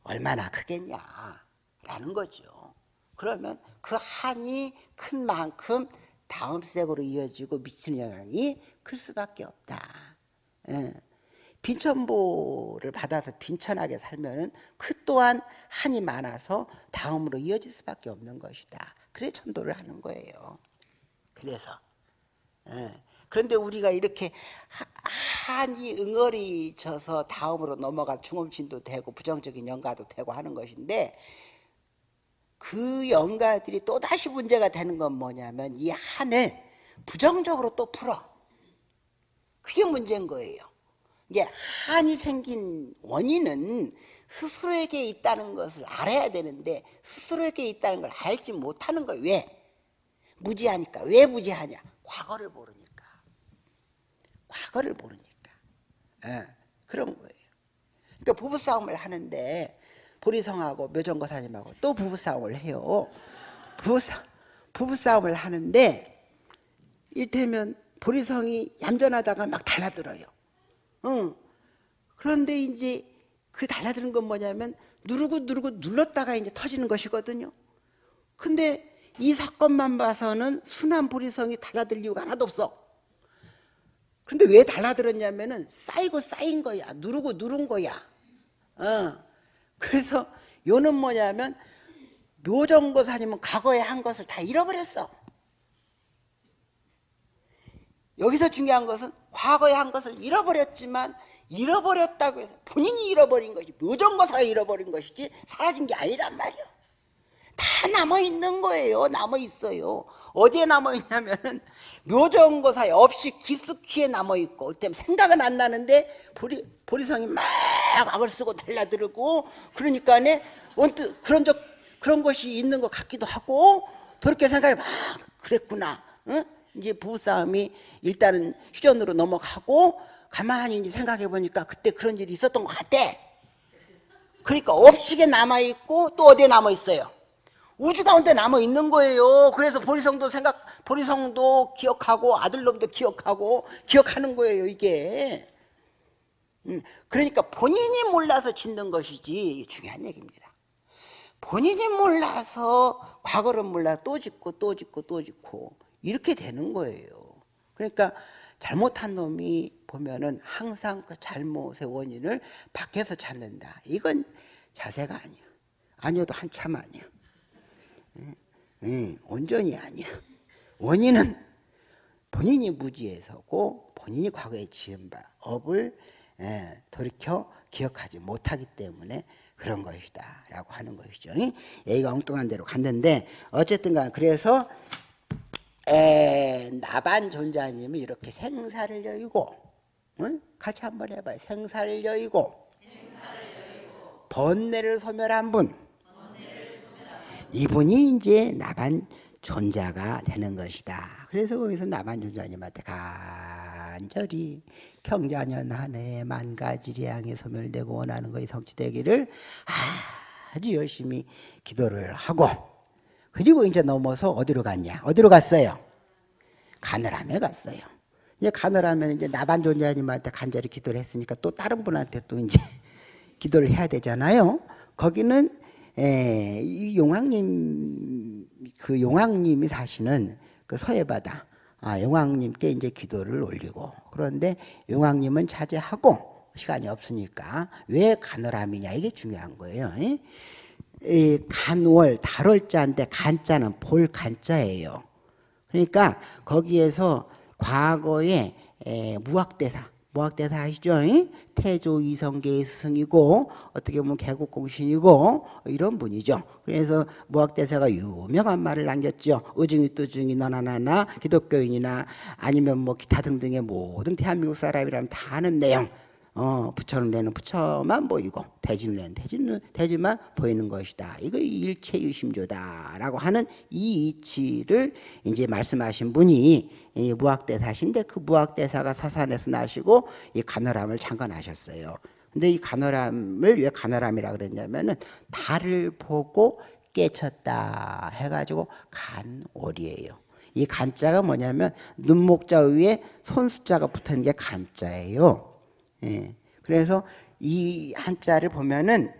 얼마나 크겠냐라는 거죠. 그러면 그 한이 큰 만큼 다음 색으로 이어지고 미치는 영향이 클 수밖에 없다. 예. 빈천보를 받아서 빈천하게 살면은 그 또한 한이 많아서 다음으로 이어질 수밖에 없는 것이다. 그래 천도를 하는 거예요. 그래서 예. 그런데 우리가 이렇게 한이 응어리 져서 다음으로 넘어가 중음신도 되고 부정적인 영가도 되고 하는 것인데 그 영가들이 또다시 문제가 되는 건 뭐냐면 이 한을 부정적으로 또 풀어. 그게 문제인 거예요. 이게 한이 생긴 원인은 스스로에게 있다는 것을 알아야 되는데 스스로에게 있다는 걸 알지 못하는 거예요. 왜? 무지하니까. 왜 무지하냐? 과거를 모르니까. 과거를 모르니까. 네, 그런 거예요. 그러니까 부부싸움을 하는데 보리성하고 묘정거사님하고 또 부부싸움을 해요. 부부싸, 부부싸움을 하는데 일테면 보리성이 얌전하다가 막 달라들어요. 응. 그런데 이제 그 달라드는 건 뭐냐면 누르고 누르고 눌렀다가 이제 터지는 것이거든요. 근데 이 사건만 봐서는 순한 보리성이 달라들 이유가 하나도 없어. 근데 왜 달라들었냐면은 쌓이고 쌓인 거야. 누르고 누른 거야. 어. 그래서 요는 뭐냐면 묘정거사님은 과거에 한 것을 다 잃어버렸어. 여기서 중요한 것은 과거에 한 것을 잃어버렸지만 잃어버렸다고 해서 본인이 잃어버린 것이 묘정거사가 잃어버린 것이지 사라진 게 아니란 말이야. 다 남아 있는 거예요. 남아 있어요. 어디에 남아 있냐면은 묘정고사에 없이 깊숙이에 남아 있고 그때 생각은 안 나는데 보리 보리성이 막 악을 쓰고 달라들고 그러니까네 언뜻 그런 적 그런 것이 있는 것 같기도 하고 그렇게 생각해 막 그랬구나. 응? 이제 부부싸움이 일단은 휴전으로 넘어가고 가만히 이제 생각해 보니까 그때 그런 일이 있었던 것 같아. 그러니까 없이게 남아 있고 또 어디에 남아 있어요? 우주 가운데 남아 있는 거예요. 그래서 보리성도 생각, 보리성도 기억하고 아들놈도 기억하고 기억하는 거예요. 이게. 음, 그러니까 본인이 몰라서 짓는 것이지 중요한 얘기입니다. 본인이 몰라서 과거를 몰라 또 짓고 또 짓고 또 짓고 이렇게 되는 거예요. 그러니까 잘못한 놈이 보면은 항상 그 잘못의 원인을 밖에서 찾는다. 이건 자세가 아니야. 아니어도 한참 아니야. 응, 온전히 아니야. 원인은 본인이 무지해서고 본인이 과거에 지은 바 업을 예, 돌이켜 기억하지 못하기 때문에 그런 것이다 라고 하는 것이죠 얘기가 엉뚱한 대로 갔는데 어쨌든 간 그래서 에, 나반 존자님이 이렇게 생사를 여의고 응? 같이 한번 해봐요 생사를 여의고, 번뇌를 소멸한 분 이분이 이제 나반 존자가 되는 것이다. 그래서 거기서 나반 존자님한테 간절히 경자년 한 해에 만 가지 재앙이 소멸되고 원하는 것이 성취되기를 아주 열심히 기도를 하고 그리고 이제 넘어서 어디로 갔냐? 어디로 갔어요? 가느라에 갔어요. 이제 가느라면 이제 나반 존자님한테 간절히 기도를 했으니까 또 다른 분한테 또 이제 기도를 해야 되잖아요. 거기는 에, 예, 이 용왕님 그 용왕님이 사시는 그 서해 바다 아, 용왕님께 이제 기도를 올리고 그런데 용왕님은 자제하고 시간이 없으니까 왜 간월함이냐 이게 중요한 거예요. 이, 이 간월 달월자인데 간자는 볼 간자예요. 그러니까 거기에서 과거에 에, 무학대사 무학대사 아시죠? 태조 이성계의 스승이고 어떻게 보면 개국공신이고 이런 분이죠. 그래서 무학대사가 유명한 말을 남겼죠. 의중이 뚜중이 너나 나나 기독교인이나 아니면 뭐 기타 등등의 모든 대한민국 사람이라면 다 아는 내용 어, 부처는 내는 부처만 보이고 대지는 내는 대지는 대지만 보이는 것이다. 이거 일체 유심조다라고 하는 이 이치를 이제 말씀하신 분이 이 무학대사신데 그 무학대사가 사산에서 나시고 이 간호람을 창건하셨어요. 근데 이 간호람을 왜 간호람이라 그랬냐면은 달을 보고 깨쳤다 해가지고 간월이에요. 이 간자가 뭐냐면 눈목자 위에 손수자가 붙은 게 간자예요. 예. 그래서 이 한자를 보면은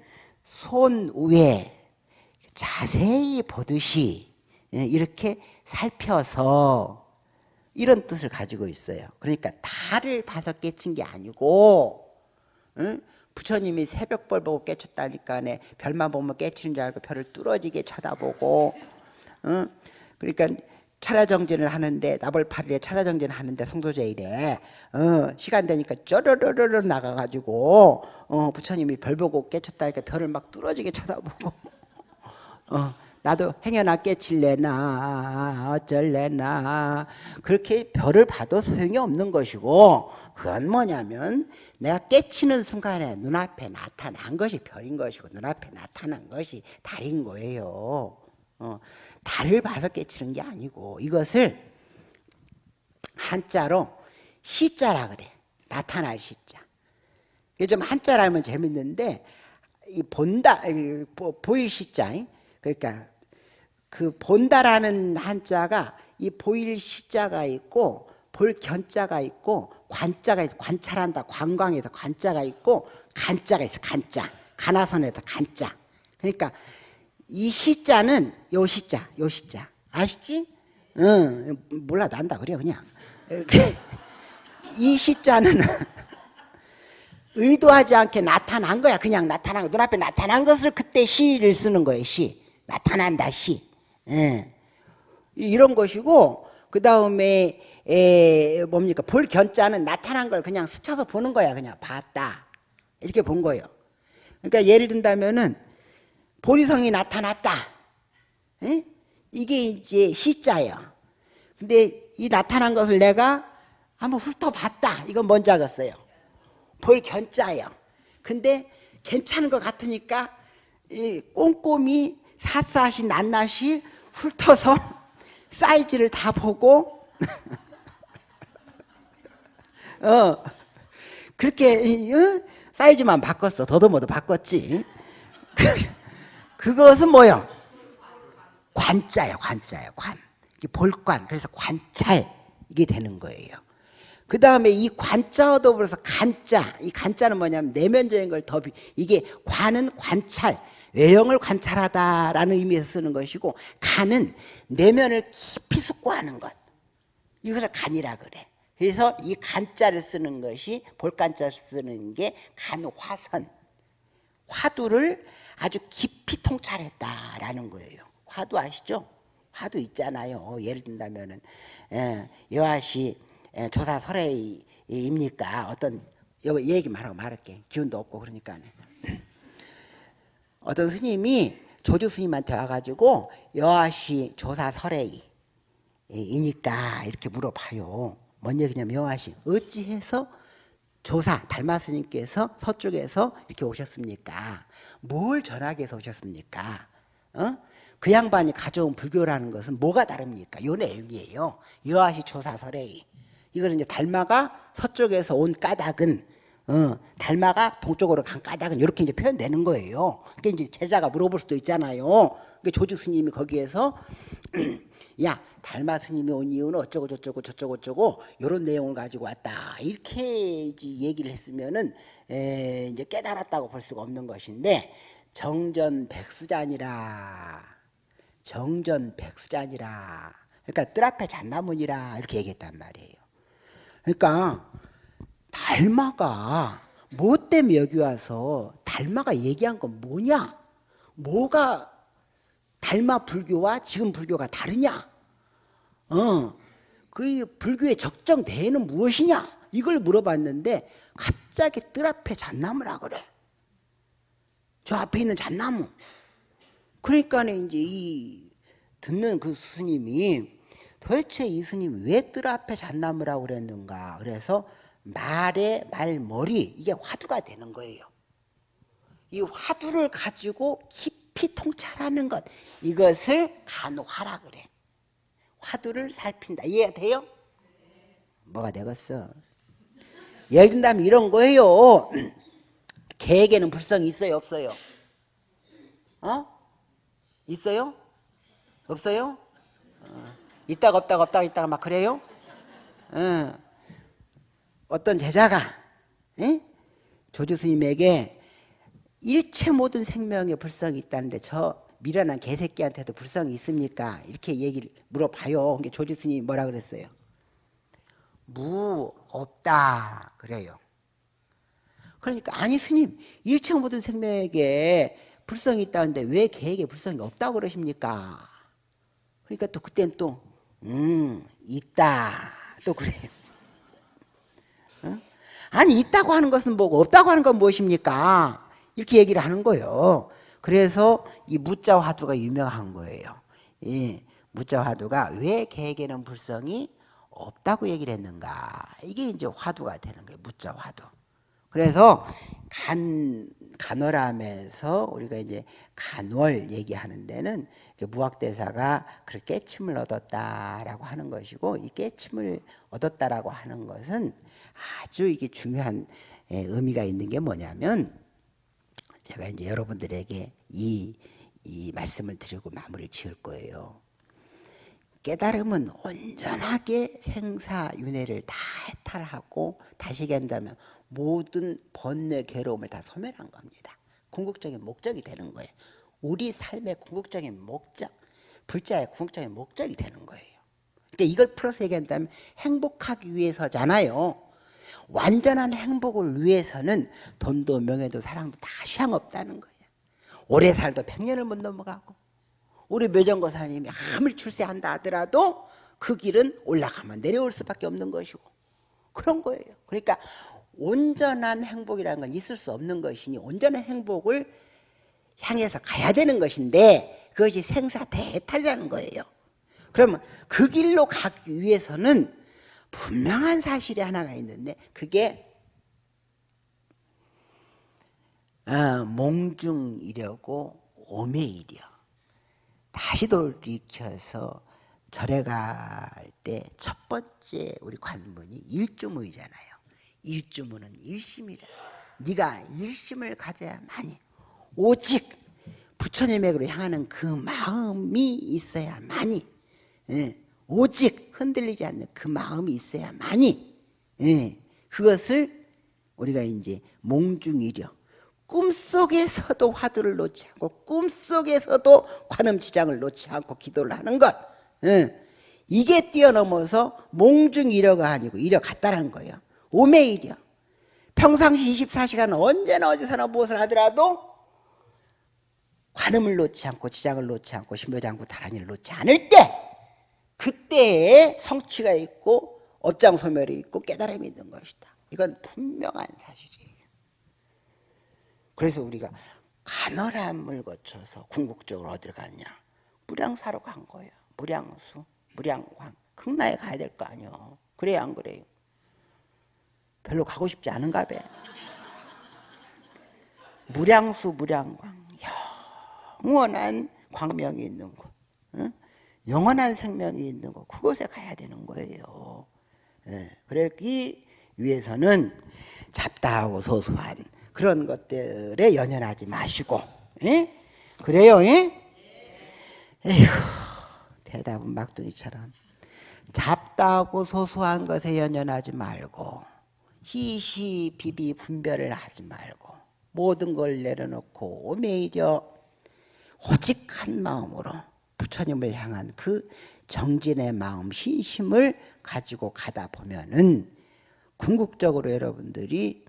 손 위에 자세히 보듯이 예, 이렇게 살펴서 이런 뜻을 가지고 있어요. 그러니까 달을 봐서 깨친 게 아니고 응? 부처님이 새벽벌 보고 깨쳤다니까 별만 보면 깨치는 줄 알고 별을 뚫어지게 쳐다보고 응? 그러니까 차라정진을 하는데 나벌 8일에 차라정진을 하는데 성도제일에 어, 시간 되니까 쩌르르르 나가가지고 어, 부처님이 별 보고 깨쳤다니까 별을 막 뚫어지게 쳐다보고. 어, 나도 행여나 깨칠래나 어쩔래나. 그렇게 별을 봐도 소용이 없는 것이고 그건 뭐냐면 내가 깨치는 순간에 눈앞에 나타난 것이 별인 것이고 눈앞에 나타난 것이 달인 거예요. 어, 달을 봐서 깨치는 게 아니고 이것을 한자로 시자라 그래. 나타날 시자. 좀 한자라 하면 재밌는데 이 본다 보일 시자 그러니까 그 본다라는 한자가 이 보일 시자가 있고 볼 견자가 있고 관자가 있고 관찰한다. 관광에서 관자가 있고 간자가 있어. 간자. 가나선에서 간자. 그러니까 이 시자는 요 시자, 요 시자. 아시지? 응, 몰라, 난다 그래, 그냥. 이 시자는 의도하지 않게 나타난 거야. 그냥 나타난 거. 눈앞에 나타난 것을 그때 시를 쓰는 거예요, 시. 나타난다, 시. 예. 이런 것이고, 그 다음에, 뭡니까? 볼 견자는 나타난 걸 그냥 스쳐서 보는 거야. 그냥 봤다. 이렇게 본 거예요. 그러니까 예를 든다면은, 보리성이 나타났다. 에? 이게 이제 시자예요. 근데 이 나타난 것을 내가 한번 훑어봤다. 이건 뭔지 알겠어요. 볼 견자예요. 근데 괜찮은 것 같으니까 이 꼼꼼히 샅샅이 낱낱이 훑어서 사이즈를 다 보고 어 그렇게 어? 사이즈만 바꿨어. 더더머도 바꿨지. 그, 그것은 뭐요? 관자예요. 관자예요. 관. 볼관. 그래서 관찰 이게 되는 거예요. 그 다음에 이 관자와 더불어서 간자. 이 간자는 뭐냐면 내면적인 걸더 이게 관은 관찰. 외형을 관찰하다라는 의미에서 쓰는 것이고 간은 내면을 깊이 숙고하는 것. 이것을 간이라 그래. 그래서 이 간자를 쓰는 것이 볼간자를 쓰는 게 간화선. 화두를 아주 깊이 통찰했다라는 거예요. 화두 아시죠? 화두 있잖아요. 예를 든다면은 예, 여하시 예, 조사 설해입니까? 어떤 얘기만 하고 말할게. 기운도 없고 그러니까. 어떤 스님이 조주 스님한테 와가지고 여하시 조사 설해이니까 이렇게 물어봐요. 뭔 얘기냐면 여하시 어찌해서 조사 달마 스님께서 서쪽에서 이렇게 오셨습니까? 뭘 전하기 위해서 오셨습니까? 어? 그 양반이 가져온 불교라는 것은 뭐가 다릅니까? 요 내용이에요. 여하시 조사설에 이거는 이제 달마가 서쪽에서 온 까닭은 어, 달마가 동쪽으로 간 까닭은 이렇게 이제 표현되는 거예요. 그러니까 이제 제자가 물어볼 수도 있잖아요. 그러니까 조주 스님이 거기에서 야 달마 스님이 온 이유는 어쩌고 저쩌고 저쩌고 저쩌고 이런 내용을 가지고 왔다 이렇게 얘기를 했으면은 에, 이제 깨달았다고 볼 수가 없는 것인데 정전 백수잔이라 정전 백수잔이라 그러니까 뜰 앞에 잣나무니라 이렇게 얘기했단 말이에요. 그러니까 달마가 뭐 때문에 여기 와서 달마가 얘기한 건 뭐냐? 뭐가 달마 불교와 지금 불교가 다르냐? 어, 그 불교의 적정 대는 무엇이냐? 이걸 물어봤는데 갑자기 뜰 앞에 잣나무라 그래. 저 앞에 있는 잣나무. 그러니까 이제 이 듣는 그 스님이 도대체 이 스님이 왜뜰 앞에 잣나무라고 그랬는가? 그래서 말의 말머리 이게 화두가 되는 거예요. 이 화두를 가지고 깊 이 통찰하는 것 이것을 간화라 그래. 화두를 살핀다. 이해가 돼요? 뭐가 되겠어? 예를 든다면 이런 거예요. 개에게는 불성이 있어요, 없어요? 어? 있어요? 없어요? 어. 있다가 없다가 없다가 있다가 막 그래요? 어. 어떤 제자가 에? 조주 스님에게 일체 모든 생명에 불성이 있다는데 저 미련한 개새끼한테도 불성이 있습니까? 이렇게 얘기를 물어봐요. 조주 스님이 뭐라 그랬어요? 무 없다 그래요. 그러니까 아니 스님 일체 모든 생명에게 불성이 있다는데 왜 개에게 불성이 없다고 그러십니까? 그러니까 또 그땐 또 음, 있다. 또 그래요. 어? 아니 있다고 하는 것은 뭐고 없다고 하는 건 무엇입니까? 이렇게 얘기를 하는 거예요. 그래서 이 무자 화두가 유명한 거예요. 이 무자 화두가 왜 개에게는 불성이 없다고 얘기를 했는가? 이게 이제 화두가 되는 거예요. 무자 화두. 그래서 간 간월함에서 우리가 이제 간월 얘기하는 데는 무학대사가 그 깨침을 얻었다라고 하는 것이고 이 깨침을 얻었다라고 하는 것은 아주 이게 중요한 예, 의미가 있는 게 뭐냐면 제가 이제 여러분들에게 이, 이 말씀을 드리고 마무리를 지을 거예요. 깨달음은 온전하게 생사윤회를 다 해탈하고 다시 얘기한다면 모든 번뇌 괴로움을 다 소멸한 겁니다. 궁극적인 목적이 되는 거예요. 우리 삶의 궁극적인 목적, 불자의 궁극적인 목적이 되는 거예요. 그러니까 이걸 풀어서 얘기한다면 행복하기 위해서잖아요. 완전한 행복을 위해서는 돈도 명예도 사랑도 다 시향 없다는 거예요. 오래 살도 백년을 못 넘어가고 우리 묘정거사님이 아무리 출세한다 하더라도 그 길은 올라가면 내려올 수밖에 없는 것이고 그런 거예요. 그러니까 온전한 행복이라는 건 있을 수 없는 것이니 온전한 행복을 향해서 가야 되는 것인데 그것이 생사 대탈이라는 거예요. 그러면 그 길로 가기 위해서는 분명한 사실이 하나가 있는데 그게 어, 몽중이려고 오매이려 다시 돌이켜서 절에 갈 때 첫 번째 우리 관문이 일주무이잖아요. 일주무는 일심이라. 네가 일심을 가져야만이 오직 부처님에게로 향하는 그 마음이 있어야만이 예, 오직 흔들리지 않는 그 마음이 있어야만이 예, 그것을 우리가 이제 몽중이려 꿈속에서도 화두를 놓지 않고 꿈속에서도 관음지장을 놓지 않고 기도를 하는 것 예, 이게 뛰어넘어서 몽중이려가 아니고 이려 같다는 거예요. 오매이려. 평상시 24시간 언제나 어디서나 무엇을 하더라도 관음을 놓지 않고 지장을 놓지 않고 신묘장구 다란이를 놓지 않을 때 그때에 성취가 있고 업장 소멸이 있고 깨달음이 있는 것이다. 이건 분명한 사실이에요. 그래서 우리가 간헐함을 거쳐서 궁극적으로 어디로 갔냐? 무량사로 간 거예요. 무량수, 무량광. 극나에 가야 될 거 아니요. 그래야 안 그래요? 별로 가고 싶지 않은가 봐. 무량수, 무량광. 영원한 광명이 있는 곳. 응? 영원한 생명이 있는 곳. 그곳에 가야 되는 거예요. 예. 그러기 위해서는 잡다하고 소소한 그런 것들에 연연하지 마시고 예? 그래요 예? 에휴 대답은 막둥이처럼 잡다하고 소소한 것에 연연하지 말고 희시 비비 분별을 하지 말고 모든 걸 내려놓고 오히려 오직 한 마음으로 부처님을 향한 그 정진의 마음, 신심을 가지고 가다 보면은 궁극적으로 여러분들이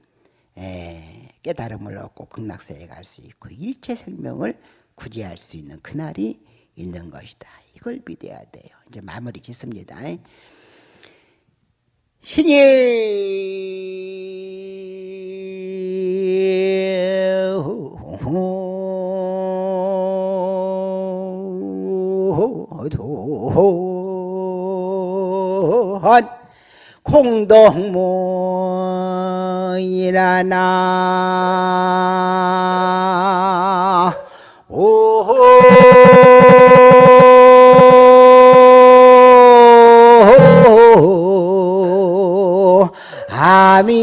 깨달음을 얻고 극락세에 갈 수 있고 일체 생명을 구제할 수 있는 그날이 있는 것이다. 이걸 믿어야 돼요. 이제 마무리 짓습니다. 신이 도한 공덕문이라나. 오. 아미타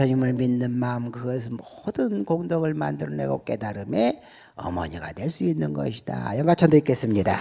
부처님을 믿는 마음 그것은 모든 공덕을 만들어내고 깨달음의 어머니가 될 수 있는 것이다. 영가천도 있겠습니다.